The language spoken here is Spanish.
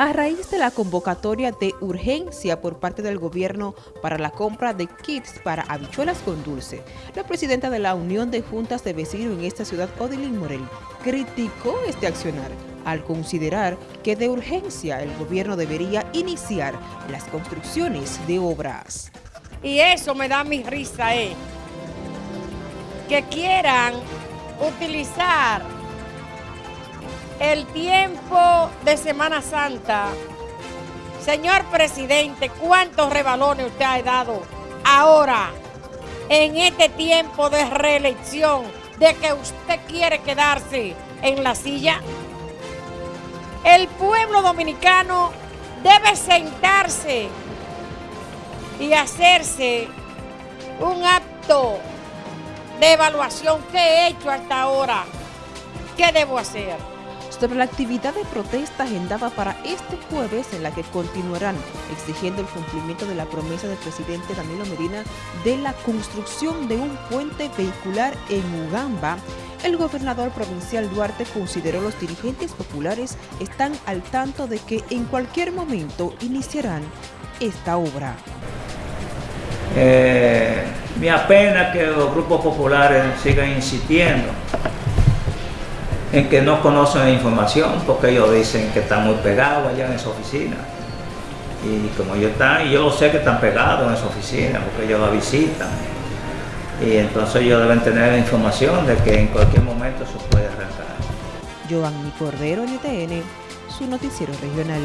A raíz de la convocatoria de urgencia por parte del gobierno para la compra de kits para habichuelas con dulce, la presidenta de la Unión de Juntas de Vecinos en esta ciudad, Odilín Morel, criticó este accionar al considerar que de urgencia el gobierno debería iniciar las construcciones de obras. Y eso me da mi risa, eh, que quieran utilizar el tiempo de Semana Santa. Señor presidente, ¿cuántos rebalones usted ha dado ahora en este tiempo de reelección de que usted quiere quedarse en la silla? El pueblo dominicano debe sentarse y hacerse un acto de evaluación que he hecho hasta ahora. ¿Qué debo hacer? Sobre la actividad de protesta agendada para este jueves en la que continuarán exigiendo el cumplimiento de la promesa del presidente Danilo Medina de la construcción de un puente vehicular en Ugamba, el gobernador provincial Duarte consideró los dirigentes populares están al tanto de que en cualquier momento iniciarán esta obra. Eh, me apena que los grupos populares sigan insistiendo en que no conocen la información porque ellos dicen que están muy pegados allá en esa oficina. Y como ellos están, y yo sé que están pegados en esa oficina porque ellos la visitan. Y entonces ellos deben tener la información de que en cualquier momento se puede arrancar. Giovanni Cordero, NTN, su noticiero regional.